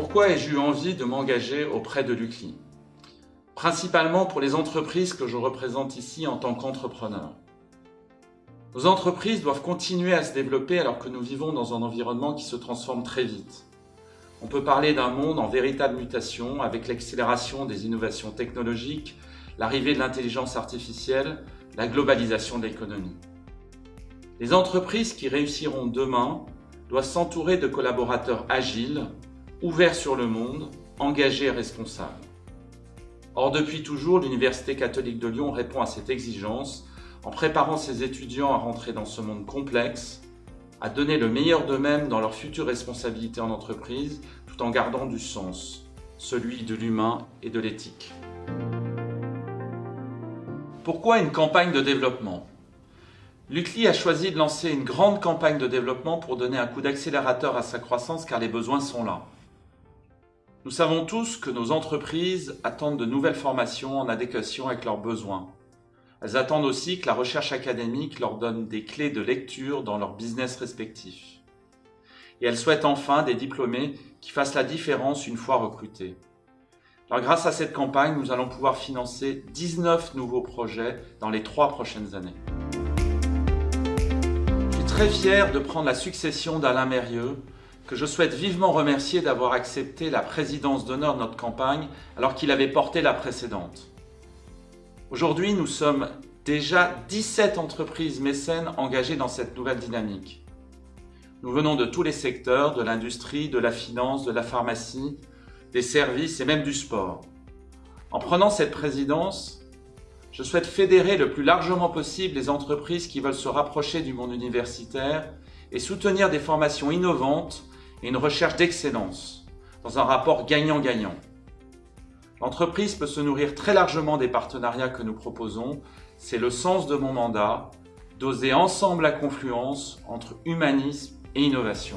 Pourquoi ai-je eu envie de m'engager auprès de l'UCLI Principalement pour les entreprises que je représente ici en tant qu'entrepreneur. Nos entreprises doivent continuer à se développer alors que nous vivons dans un environnement qui se transforme très vite. On peut parler d'un monde en véritable mutation avec l'accélération des innovations technologiques, l'arrivée de l'intelligence artificielle, la globalisation de l'économie. Les entreprises qui réussiront demain doivent s'entourer de collaborateurs agiles, ouverts sur le monde, engagés et responsables. Or, depuis toujours, l'Université catholique de Lyon répond à cette exigence en préparant ses étudiants à rentrer dans ce monde complexe, à donner le meilleur d'eux-mêmes dans leurs futures responsabilités en entreprise, tout en gardant du sens, celui de l'humain et de l'éthique. Pourquoi une campagne de développement? L'UCLI a choisi de lancer une grande campagne de développement pour donner un coup d'accélérateur à sa croissance car les besoins sont là. Nous savons tous que nos entreprises attendent de nouvelles formations en adéquation avec leurs besoins. Elles attendent aussi que la recherche académique leur donne des clés de lecture dans leur business respectif. Et elles souhaitent enfin des diplômés qui fassent la différence une fois recrutés. Alors grâce à cette campagne, nous allons pouvoir financer 19 nouveaux projets dans les trois prochaines années. Je suis très fier de prendre la succession d'Alain Mérieux, que je souhaite vivement remercier d'avoir accepté la présidence d'honneur de notre campagne alors qu'il avait porté la précédente. Aujourd'hui, nous sommes déjà 17 entreprises mécènes engagées dans cette nouvelle dynamique. Nous venons de tous les secteurs, de l'industrie, de la finance, de la pharmacie, des services et même du sport. En prenant cette présidence, je souhaite fédérer le plus largement possible les entreprises qui veulent se rapprocher du monde universitaire et soutenir des formations innovantes et une recherche d'excellence dans un rapport gagnant-gagnant. L'entreprise peut se nourrir très largement des partenariats que nous proposons. C'est le sens de mon mandat, d'oser ensemble la confluence entre humanisme et innovation.